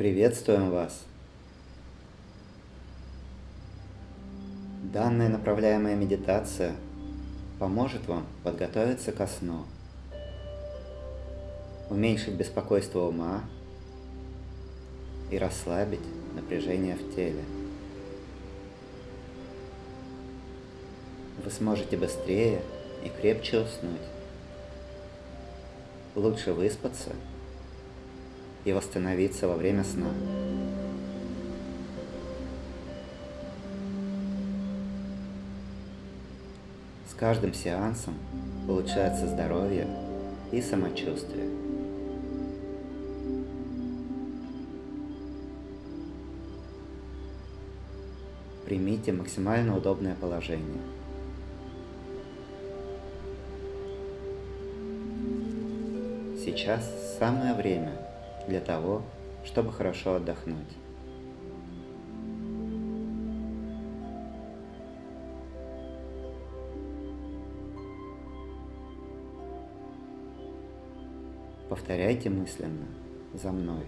Приветствуем вас! Данная направляемая медитация поможет вам подготовиться ко сну, уменьшить беспокойство ума и расслабить напряжение в теле. Вы сможете быстрее и крепче уснуть, лучше выспаться – и восстановиться во время сна. С каждым сеансом улучшается здоровье и самочувствие. Примите максимально удобное положение. Сейчас самое время для того, чтобы хорошо отдохнуть. Повторяйте мысленно за мной.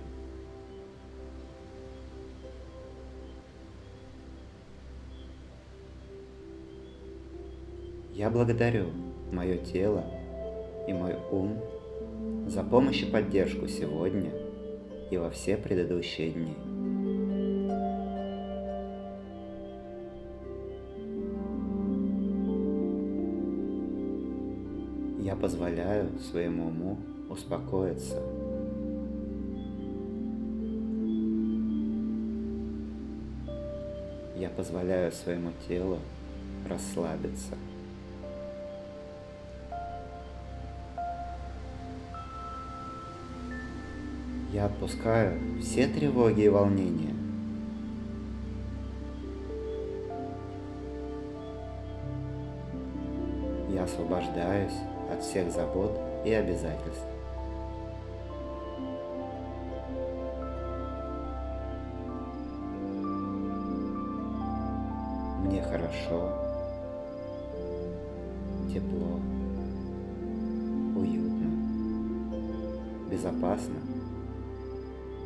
Я благодарю мое тело и мой ум за помощь и поддержку сегодня и во все предыдущие дни. Я позволяю своему уму успокоиться. Я позволяю своему телу расслабиться. Отпускаю все тревоги и волнения. Я освобождаюсь от всех забот и обязательств.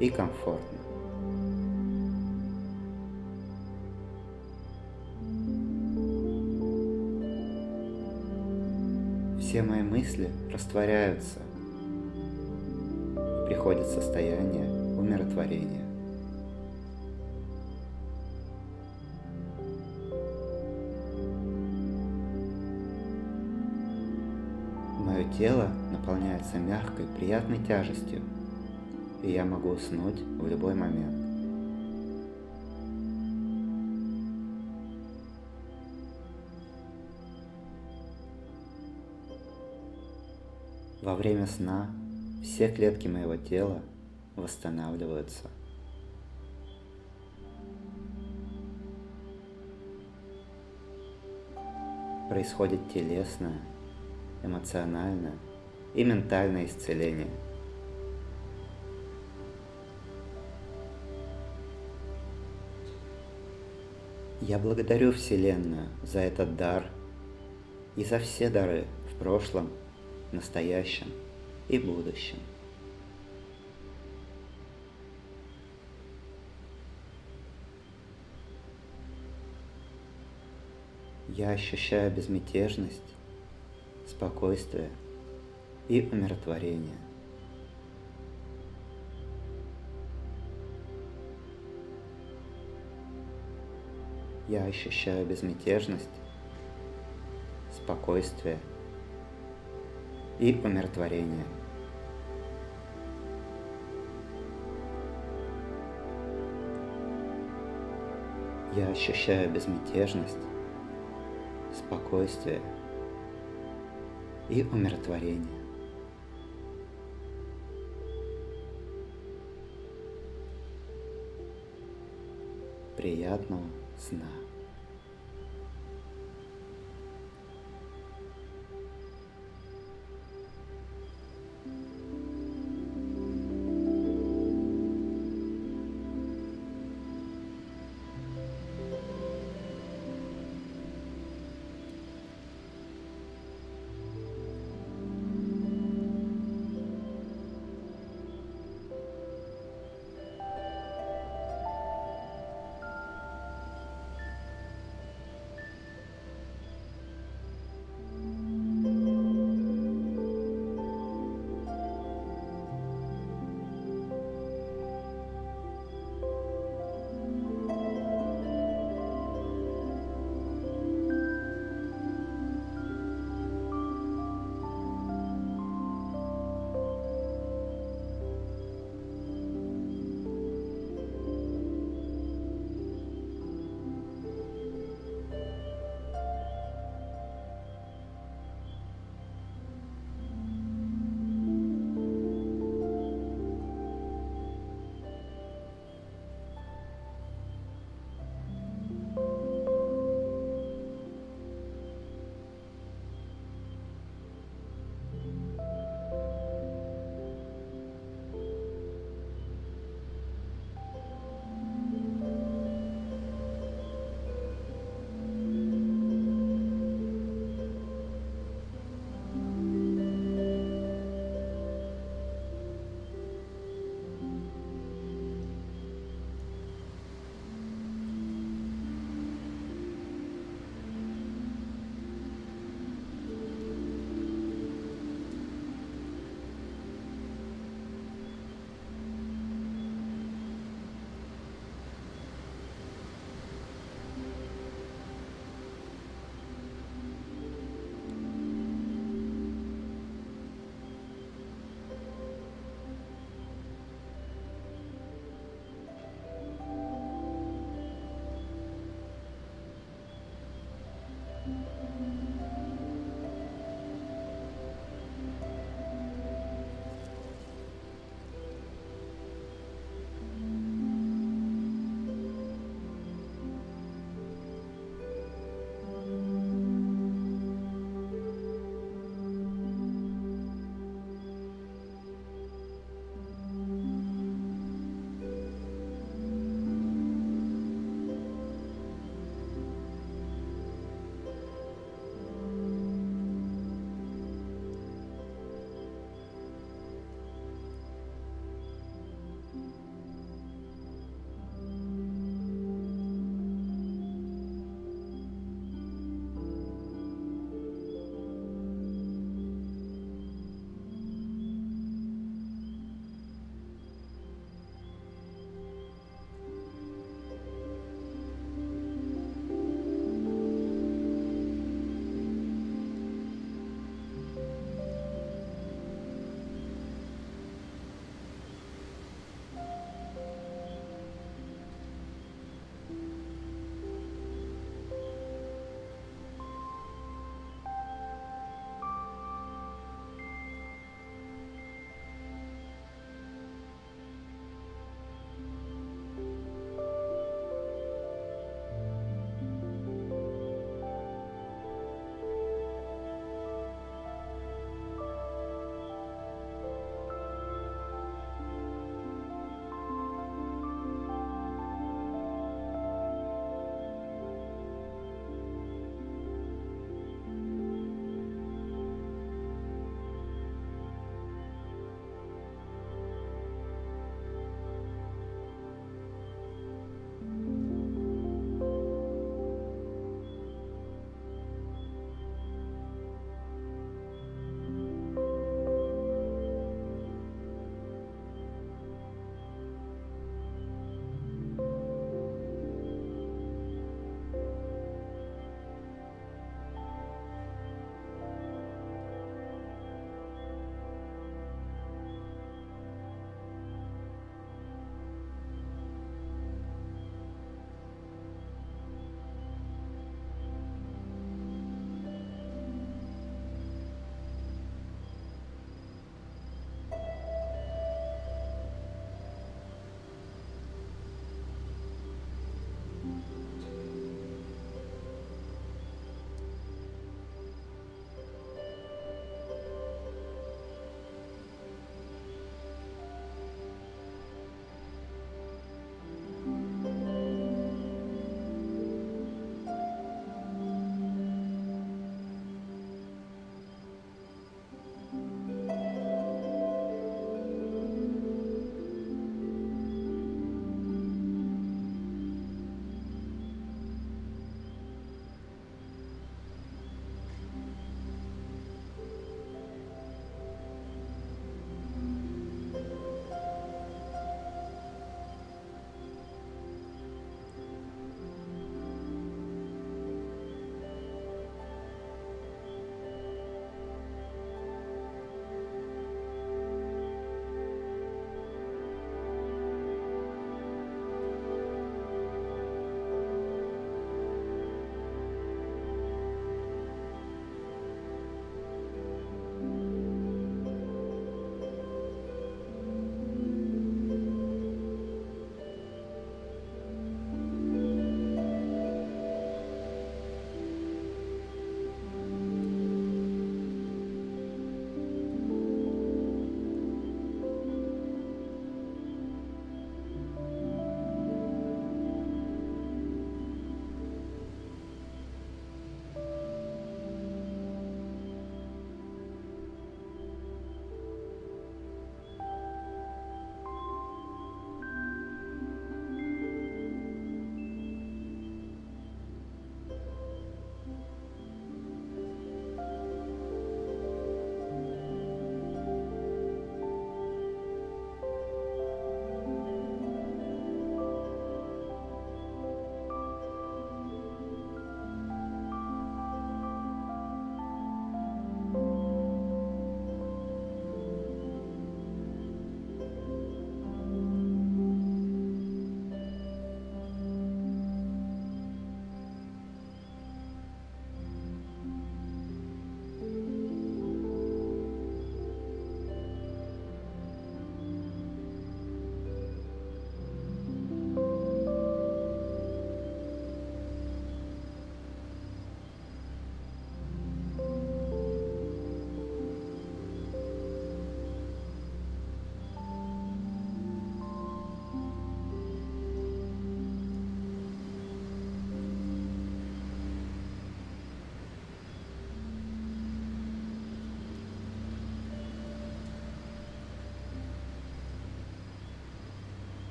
И комфортно. Все мои мысли растворяются, приходит состояние умиротворения. Мое тело наполняется мягкой, приятной тяжестью, и я могу уснуть в любой момент. Во время сна все клетки моего тела восстанавливаются. Происходит телесное, эмоциональное и ментальное исцеление – Я благодарю Вселенную за этот дар и за все дары в прошлом, настоящем и будущем. Я ощущаю безмятежность, спокойствие и умиротворение. Я ощущаю безмятежность, спокойствие и умиротворение. Я ощущаю безмятежность, спокойствие и умиротворение. Приятного сна.